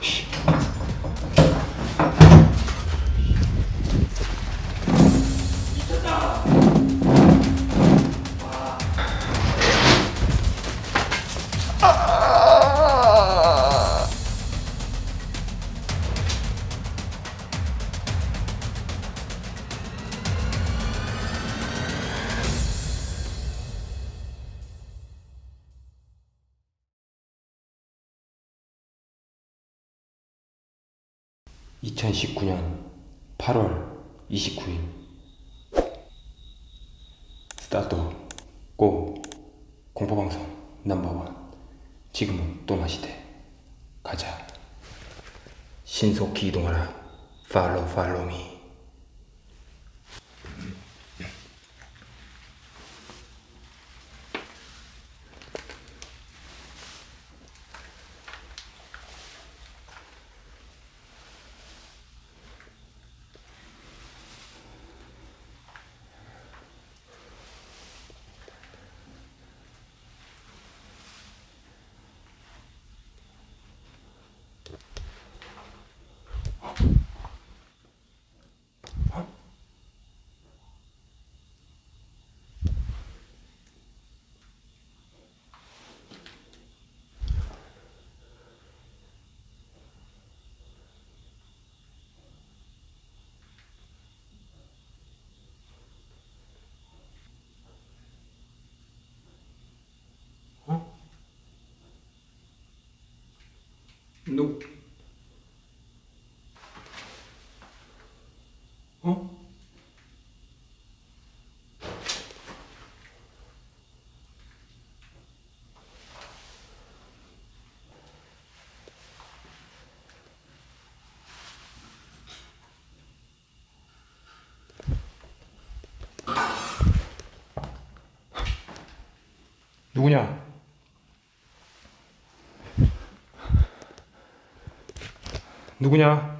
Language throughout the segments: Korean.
Shh. (2019년 8월 29일) 스타트 고 공포방송 넘버원. 지금은 또마시대. 가자. 신속히 이동하라. 팔로우 팔로우 미 누 어? 누구냐? 누구냐?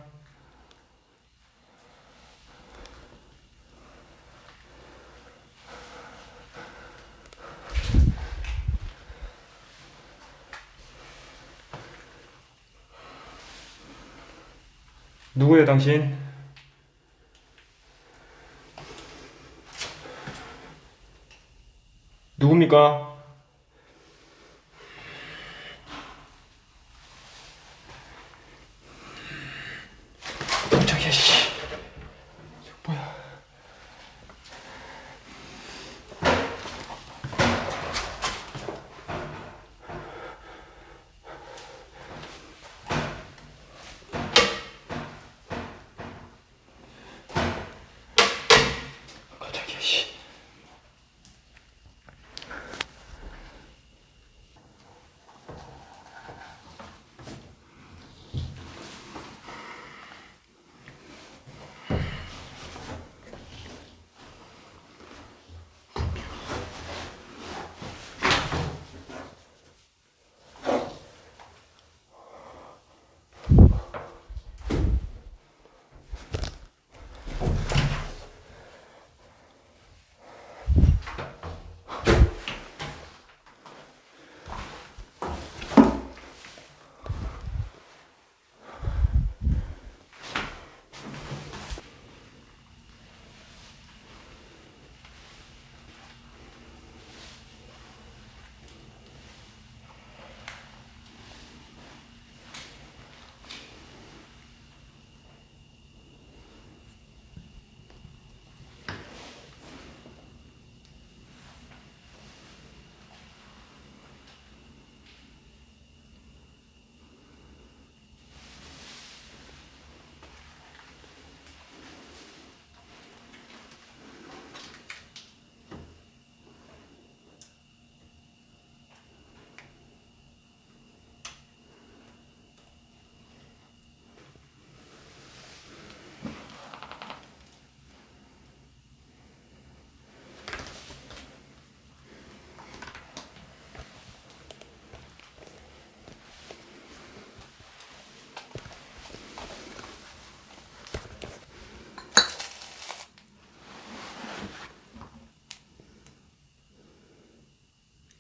누구예요, 당신? 누굽니까?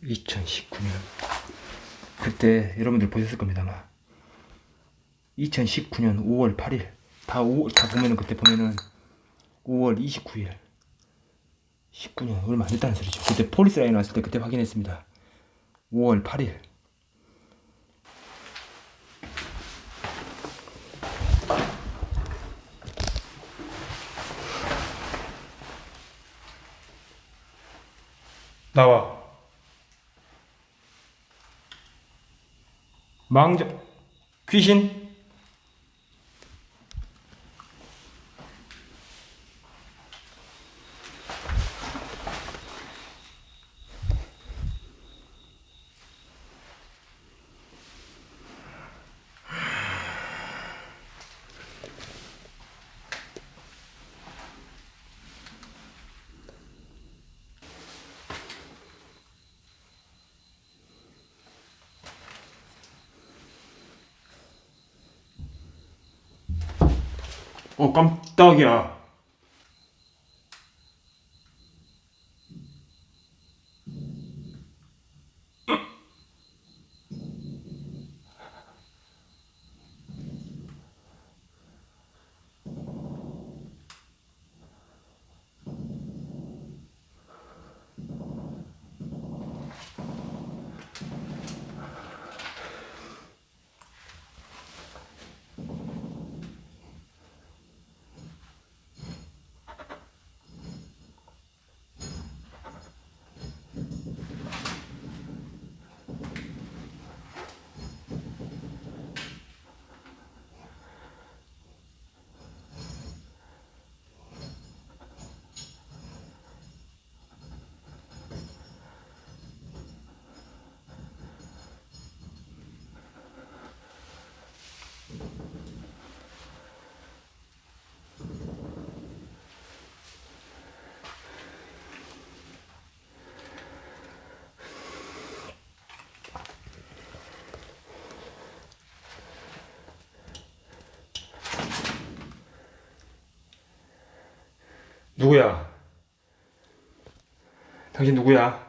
(2019년) 그때 여러분들 보셨을 겁니다 아마 2019년 5월 8일 다 5월 다 보면은 그때 보면은 5월 29일 19년 얼마 안 됐다는 소리죠. 그때 폴리스 라인 왔을 때 그때 확인했습니다. 5월 8일. 나와 망정 귀신 어 깜짝이야 누구야? 당신 누구야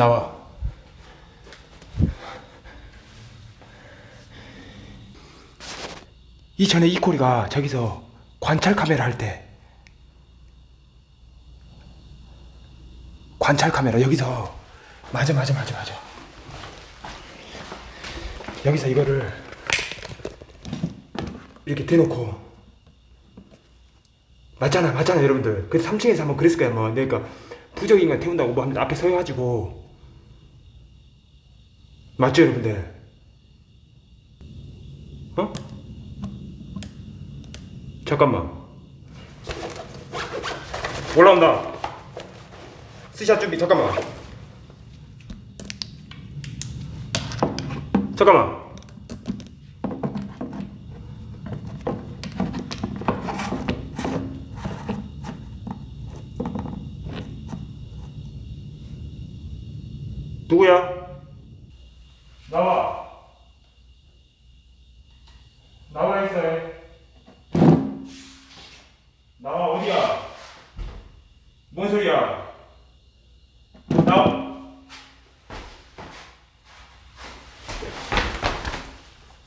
나와. 이전에 이코리가 저기서 관찰 카메라 할 때 관찰 카메라 여기서 맞아 맞아 맞아 맞아. 여기서 이거를 이렇게 대놓고. 맞잖아 맞잖아 여러분들. 그 3층에서 한번 그랬을 거야 뭐 그러니까 부적인간 태운다고 뭐 앞에 서가지고 맞죠 여러분들 어? 잠깐만. 올라온다. 스샷 준비 잠깐만. 잠깐만. 누구야?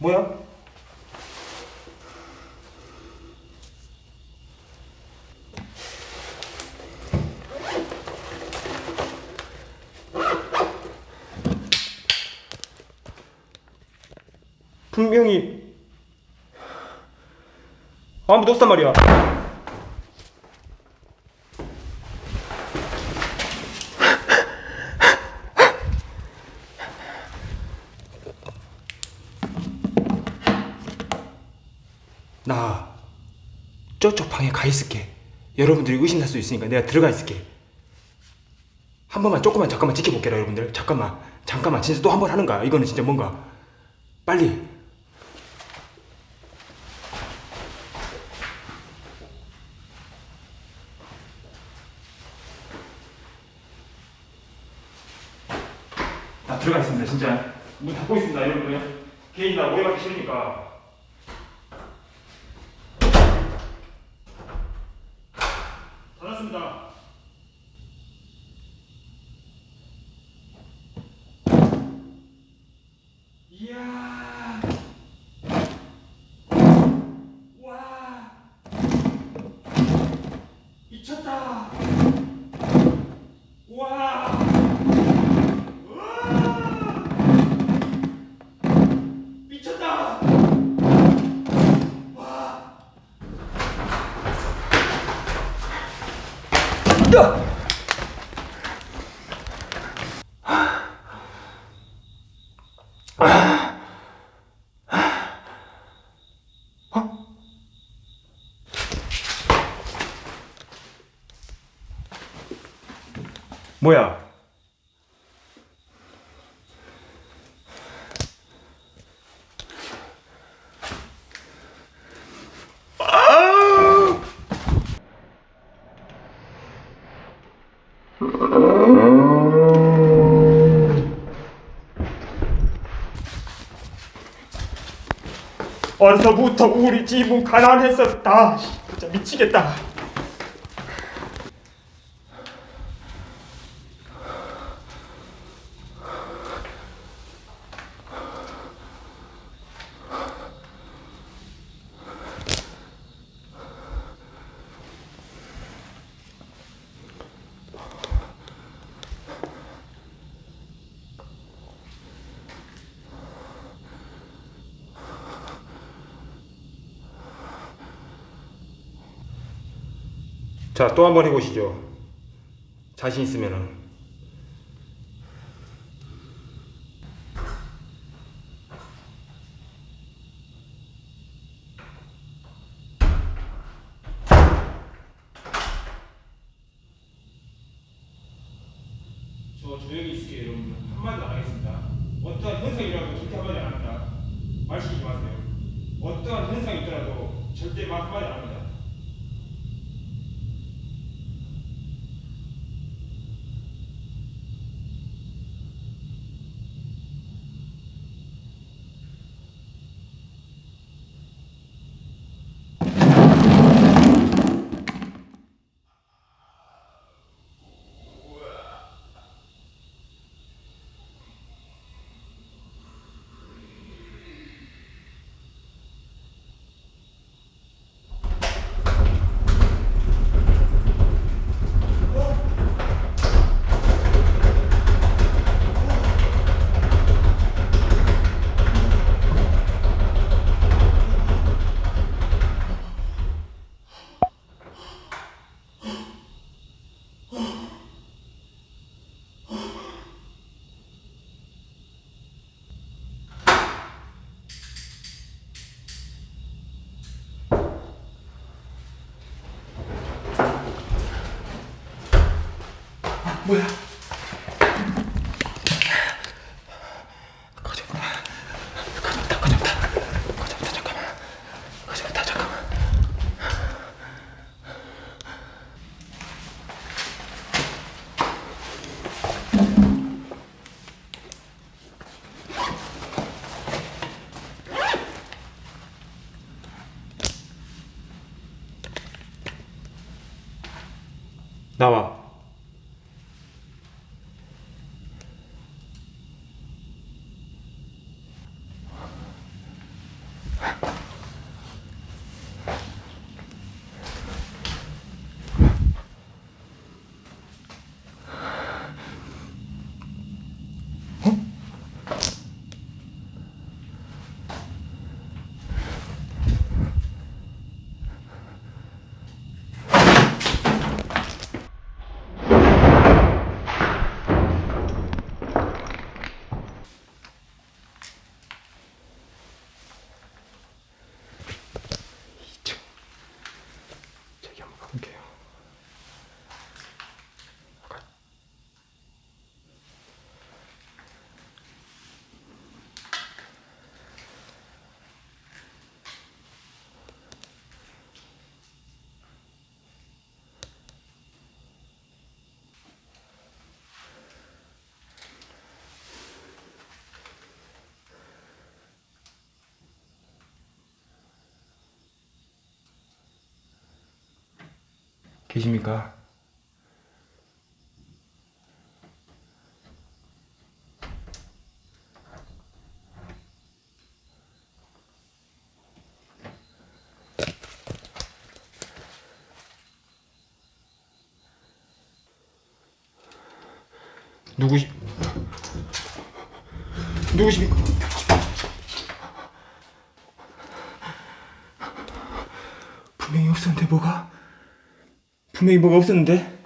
뭐야? 분명히 아무도 없단 말이야 저쪽 방에 가 있을게. 여러분들이 의심할 수 있으니까 내가 들어가 있을게. 한 번만 조금만 잠깐만 지켜볼게요, 여러분들. 잠깐만, 잠깐만, 진짜 또 한 번 하는 거야. 이거는 진짜 뭔가 빨리. 나 들어가 있습니다, 진짜. 문 닫고 있습니다, 여러분들. 괜히 나 오해받기 싫으니까. 닫았습니다. 이야. 와. 미쳤다. 와. 우와. 미쳤다. 와. 야. 뭐야? 어려서부터 우리 집은 가난했었다. 진짜 미치겠다. 자, 또 한 번 해보시죠. 자신 있으면은. 저 조용히 있을게요, 여러분. 한마디도 안 하겠습니다. 어떠한 현상이 일어나도 절대 한마디 안 합니다. 말 시키지 마세요. 어떠한 현상이 있더라도 절대 말 한마디 안 합니다. 뭐야? 잠깐만. 잠깐만. 나와. 계십니까? 누구시 누구십니까? 분명히 없었는데 뭐가? 분명히 뭐가 없었는데?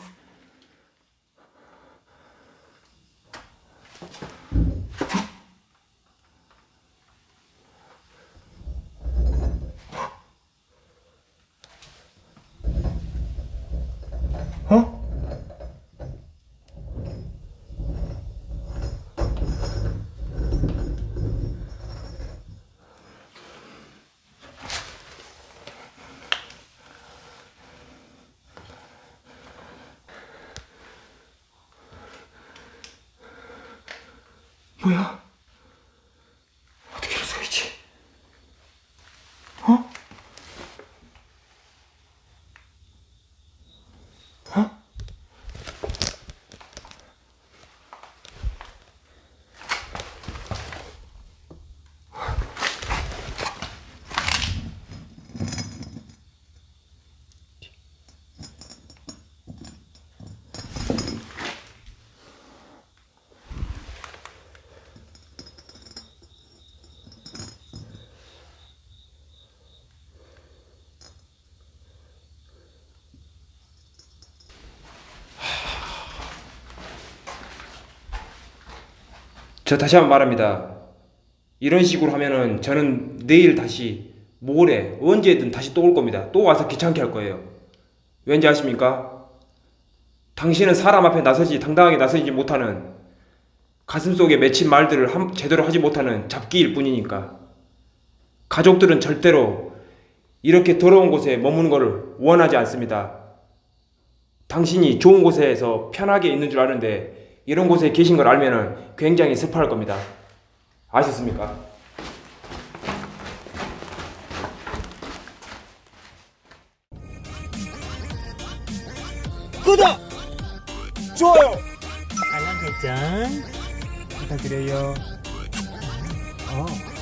뭐야? 저 다시 한번 말합니다. 이런 식으로 하면은 저는 내일 다시 모레 언제든 다시 또 올 겁니다. 또 와서 귀찮게 할 거예요. 왠지 아십니까? 당신은 사람 앞에 나서지 당당하게 나서지 못하는 가슴속에 맺힌 말들을 한- 제대로 하지 못하는 잡기일 뿐이니까 가족들은 절대로 이렇게 더러운 곳에 머무는 것을 원하지 않습니다. 당신이 좋은 곳에서 편하게 있는 줄 아는데 이런 곳에 계신 걸 알면은 굉장히 습할 겁니다. 아셨습니까? 구독! 좋아요! 알람 설정 부탁드려요. 어.